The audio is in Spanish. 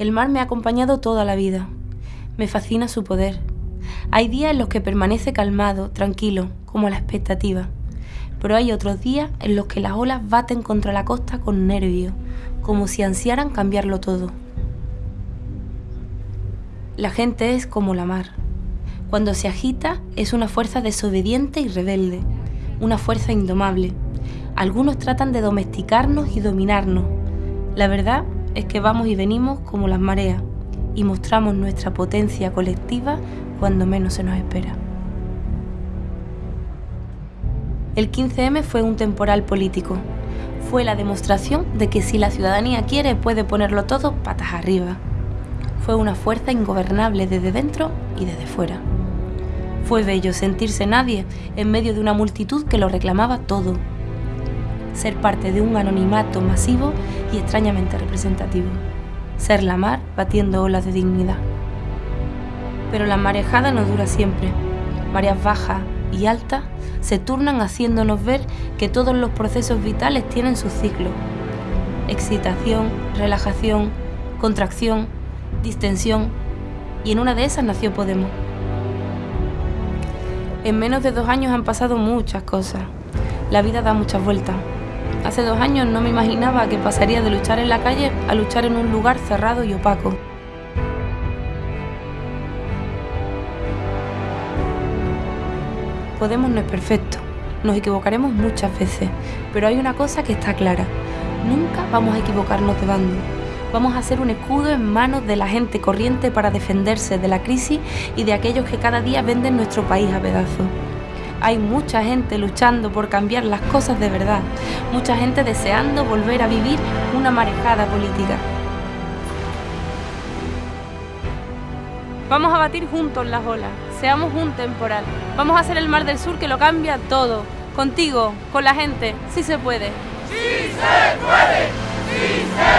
El mar me ha acompañado toda la vida. Me fascina su poder. Hay días en los que permanece calmado, tranquilo, como la expectativa. Pero hay otros días en los que las olas baten contra la costa con nervio, como si ansiaran cambiarlo todo. La gente es como la mar. Cuando se agita es una fuerza desobediente y rebelde, una fuerza indomable. Algunos tratan de domesticarnos y dominarnos. La verdad es que vamos y venimos como las mareas y mostramos nuestra potencia colectiva cuando menos se nos espera. El 15M fue un temporal político. Fue la demostración de que si la ciudadanía quiere puede ponerlo todo patas arriba. Fue una fuerza ingobernable desde dentro y desde fuera. Fue bello sentirse nadie en medio de una multitud que lo reclamaba todo. Ser parte de un anonimato masivo y extrañamente representativo. Ser la mar batiendo olas de dignidad. Pero la marejada no dura siempre. Mareas bajas y altas se turnan haciéndonos ver que todos los procesos vitales tienen su ciclo. Excitación, relajación, contracción, distensión, y en una de esas nació Podemos. En menos de dos años han pasado muchas cosas. La vida da muchas vueltas. Hace dos años no me imaginaba que pasaría de luchar en la calle a luchar en un lugar cerrado y opaco. Podemos no es perfecto, nos equivocaremos muchas veces, pero hay una cosa que está clara, nunca vamos a equivocarnos de bando. Vamos a ser un escudo en manos de la gente corriente para defenderse de la crisis y de aquellos que cada día venden nuestro país a pedazos. Hay mucha gente luchando por cambiar las cosas de verdad, mucha gente deseando volver a vivir una marejada política. Vamos a batir juntos las olas, seamos un temporal. Vamos a hacer el mar del sur que lo cambia todo. Contigo, con la gente, sí se puede. ¡Sí se puede! ¡Sí se puede!